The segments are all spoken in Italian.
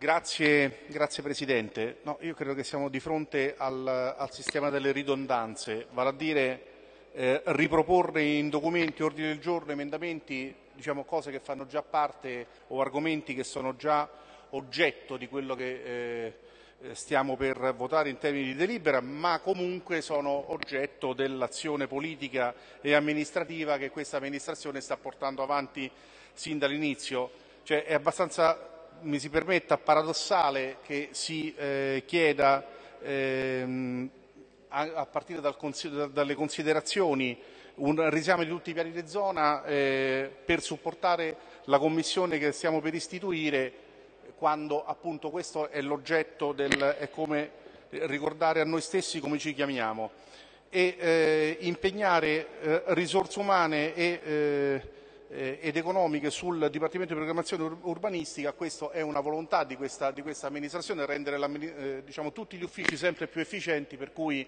Grazie, grazie Presidente. No, io credo che siamo di fronte al, al sistema delle ridondanze, vale a dire eh, riproporre in documenti, ordini del giorno, emendamenti, diciamo, cose che fanno già parte o argomenti che sono già oggetto di quello che eh, stiamo per votare in termini di delibera, ma comunque sono oggetto dell'azione politica e amministrativa che questa amministrazione sta portando avanti sin dall'inizio. Cioè, è abbastanza mi si permetta paradossale che si eh, chieda ehm, a, a, partire dal, dalle considerazioni un riesame di tutti i piani di zona eh, per supportare la commissione che stiamo per istituire quando appunto questo è l'oggetto del è come ricordare a noi stessi come ci chiamiamo. E eh, impegnare eh, risorse umane e eh, ed economiche sul Dipartimento di Programmazione Ur Urbanistica, questa è una volontà di questa, di questa amministrazione, rendere eh, diciamo, tutti gli uffici sempre più efficienti, per cui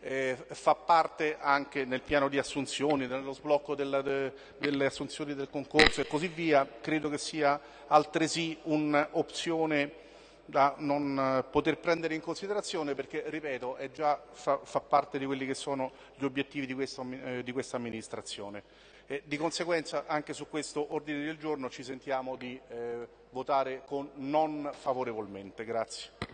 eh, fa parte anche nel piano di assunzioni, nello sblocco della, de, delle assunzioni del concorso e così via, credo che sia altresì un'opzione da non poter prendere in considerazione perché, ripeto, già, fa, fa, parte di quelli che sono gli obiettivi di, questo, eh, di questa amministrazione. E di conseguenza anche su questo ordine del giorno ci sentiamo di eh, votare con non favorevolmente. Grazie.